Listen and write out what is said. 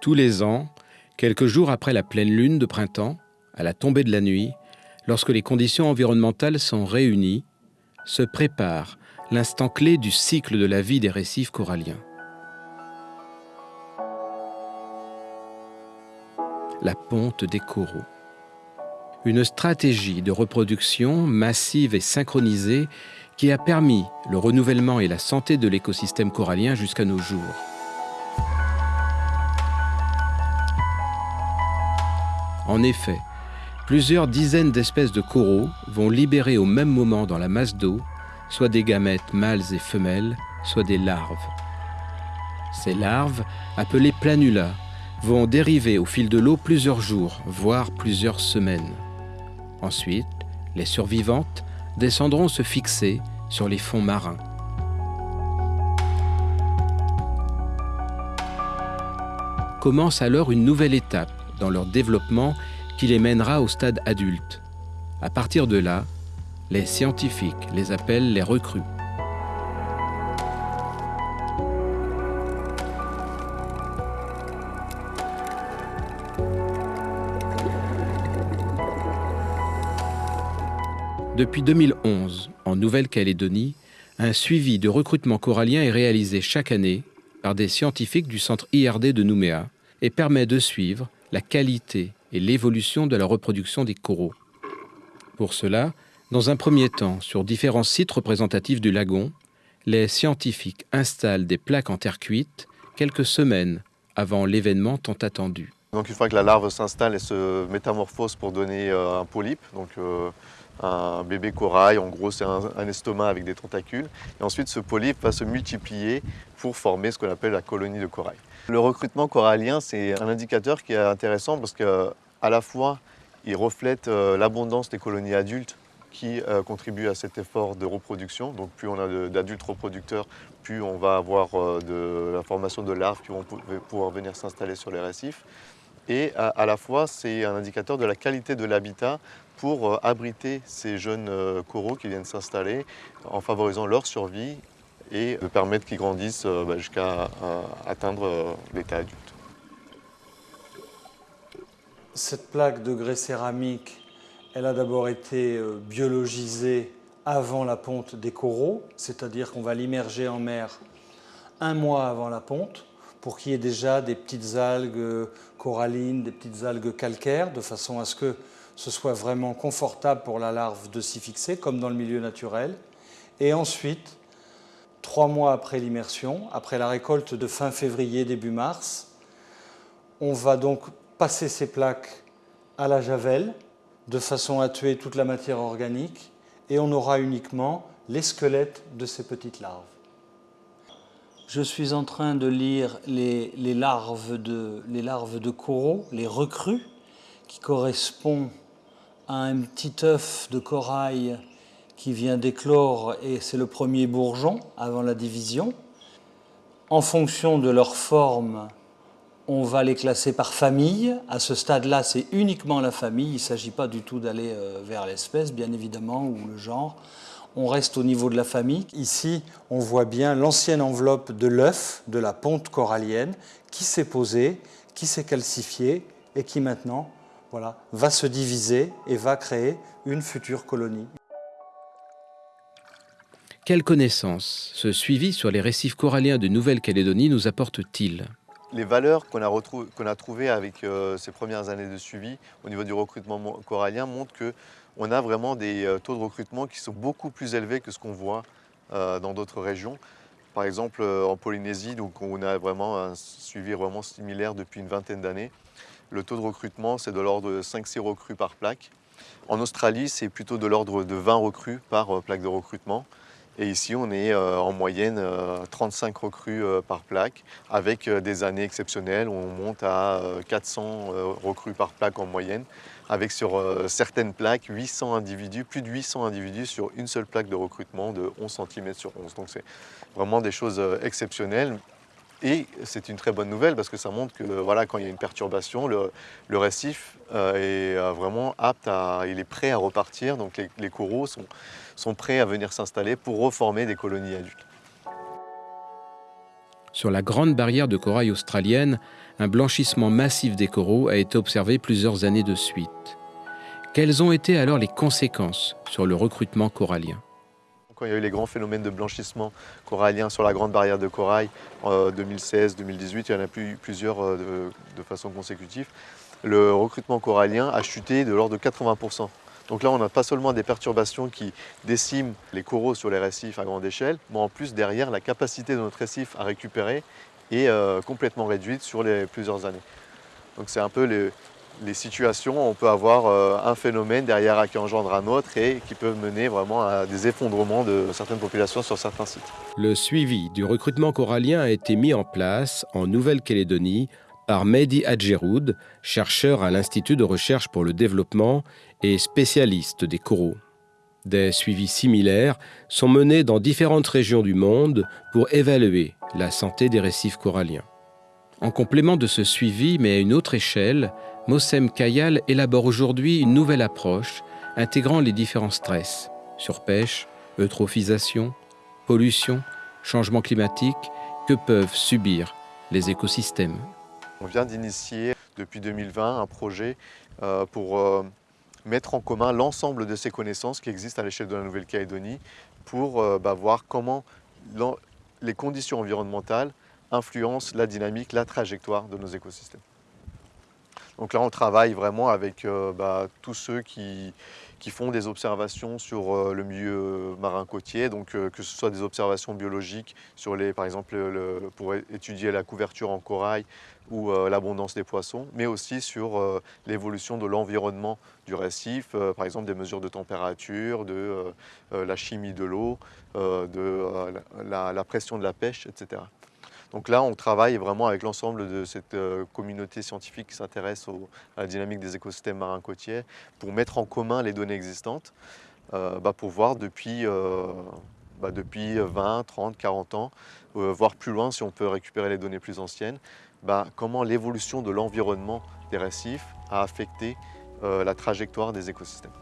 Tous les ans, quelques jours après la pleine lune de printemps, à la tombée de la nuit, lorsque les conditions environnementales sont réunies, se prépare l'instant clé du cycle de la vie des récifs coralliens. La ponte des coraux. Une stratégie de reproduction massive et synchronisée qui a permis le renouvellement et la santé de l'écosystème corallien jusqu'à nos jours. En effet, plusieurs dizaines d'espèces de coraux vont libérer au même moment dans la masse d'eau soit des gamètes mâles et femelles, soit des larves. Ces larves, appelées planula, vont dériver au fil de l'eau plusieurs jours, voire plusieurs semaines. Ensuite, les survivantes descendront se fixer sur les fonds marins. Commence alors une nouvelle étape dans leur développement qui les mènera au stade adulte. À partir de là, les scientifiques les appellent les recrues. Depuis 2011, en Nouvelle-Calédonie, un suivi de recrutement corallien est réalisé chaque année par des scientifiques du centre IRD de Nouméa et permet de suivre la qualité et l'évolution de la reproduction des coraux. Pour cela, dans un premier temps, sur différents sites représentatifs du lagon, les scientifiques installent des plaques en terre cuite quelques semaines avant l'événement tant attendu. Donc une fois que la larve s'installe, elle se métamorphose pour donner euh, un polype, donc euh, un bébé corail, en gros c'est un, estomac avec des tentacules. Et ensuite ce polype va se multiplier pour former ce qu'on appelle la colonie de corail. Le recrutement corallien c'est un indicateur qui est intéressant parce qu'à la fois il reflète euh, l'abondance des colonies adultes qui euh, contribuent à cet effort de reproduction. Donc plus on a d'adultes reproducteurs, plus on va avoir euh, de la formation de larves qui vont pouvoir venir s'installer sur les récifs. Et à, la fois, c'est un indicateur de la qualité de l'habitat pour abriter ces jeunes coraux qui viennent s'installer en favorisant leur survie et de permettre qu'ils grandissent euh, bah, jusqu'à atteindre euh, l'état adulte. Cette plaque de grès céramique elle a d'abord été euh, biologisée avant la ponte des coraux, c'est-à-dire qu'on va l'immerger en mer un mois avant la ponte pour qu'il y ait déjà des petites algues corallines, des petites algues calcaires, de façon à ce que ce soit vraiment confortable pour la larve de s'y fixer, comme dans le milieu naturel. Et ensuite, trois mois après l'immersion, après la récolte de fin février, début mars, on va donc passer ces plaques à la javel, de façon à tuer toute la matière organique et on aura uniquement les squelettes de ces petites larves. Je suis en train de lire les, larves, de, les larves de coraux, les recrues, qui correspondent à un petit œuf de corail qui vient d'éclore et c'est le premier bourgeon avant la division. En fonction de leur forme, on va les classer par famille. À ce stade-là, c'est uniquement la famille. Il ne s'agit pas du tout d'aller euh, vers l'espèce, bien évidemment, ou le genre. On reste au niveau de la famille. Ici, on voit bien l'ancienne enveloppe de l'œuf, de la ponte corallienne, qui s'est posée, qui s'est calcifiée et qui maintenant va se diviser et va créer une future colonie. Quelle connaissance ce suivi sur les récifs coralliens de Nouvelle-Calédonie nous apporte-t-il les valeurs qu'on a, trouvées avec euh, ces premières années de suivi au niveau du recrutement corallien montrent qu'on a vraiment des euh, taux de recrutement qui sont beaucoup plus élevés que ce qu'on voit euh, dans d'autres régions. Par exemple, en Polynésie, donc on a vraiment un suivi vraiment similaire depuis une vingtaine d'années. Le taux de recrutement, c'est de l'ordre de 5-6 recrues par plaque. En Australie, c'est plutôt de l'ordre de 20 recrues par plaque de recrutement. Et ici, on est euh, en moyenne euh, 35 recrues euh, par plaque, avec euh, des années exceptionnelles où on monte à 400 euh, recrues par plaque en moyenne, avec sur euh, certaines plaques 800 individus, plus de 800 individus sur une seule plaque de recrutement de 11 cm sur 11. Donc c'est vraiment des choses euh, exceptionnelles. Et c'est une très bonne nouvelle parce que ça montre que voilà, quand il y a une perturbation, le, récif euh, est euh, vraiment apte à, il est prêt à repartir. Donc les, les coraux sont, sont prêts à venir s'installer pour reformer des colonies adultes. Sur la grande barrière de corail australienne, un blanchissement massif des coraux a été observé plusieurs années de suite. Quelles ont été alors les conséquences sur le recrutement corallien? Quand il y a eu les grands phénomènes de blanchissement corallien sur la grande barrière de corail en 2016-2018, il y en a eu plusieurs euh, de, de façon consécutive, le recrutement corallien a chuté de l'ordre de 80%. Donc là, on n'a pas seulement des perturbations qui déciment les coraux sur les récifs à grande échelle, mais en plus, derrière, la capacité de notre récif à récupérer est euh, complètement réduite sur les plusieurs années. Donc c'est un peu les, les, situations on peut avoir euh, un phénomène derrière qui engendre un autre et qui peut mener vraiment à des effondrements de certaines populations sur certains sites. Le suivi du recrutement corallien a été mis en place en Nouvelle-Calédonie par Mehdi Adjeroud, chercheur à l'Institut de recherche pour le développement et spécialiste des coraux. Des suivis similaires sont menés dans différentes régions du monde pour évaluer la santé des récifs coralliens. En complément de ce suivi, mais à une autre échelle, Mossem Kayal élabore aujourd'hui une nouvelle approche intégrant les différents stress, surpêche, eutrophisation, pollution, changement climatique, que peuvent subir les écosystèmes. On vient d'initier depuis 2020 un projet euh, pour euh, mettre en commun l'ensemble de ces connaissances qui existent à l'échelle de la Nouvelle-Calédonie pour euh, bah, voir comment les conditions environnementales influencent la dynamique, la trajectoire de nos écosystèmes. Donc là, on travaille vraiment avec bah, tous ceux qui, font des observations sur euh, le milieu marin côtier, donc euh, que ce soit des observations biologiques sur les, par exemple pour étudier la couverture en corail ou euh, l'abondance des poissons, mais aussi sur l'évolution de l'environnement du récif, par exemple des mesures de température, de la chimie de l'eau, de la pression de la pêche, etc. Donc là, on travaille vraiment avec l'ensemble de cette euh, communauté scientifique qui s'intéresse à la dynamique des écosystèmes marins côtiers pour mettre en commun les données existantes, euh, bah, pour voir depuis, euh, bah, depuis 20, 30, 40 ans, voire plus loin si on peut récupérer les données plus anciennes, bah, comment l'évolution de l'environnement des récifs a affecté la trajectoire des écosystèmes.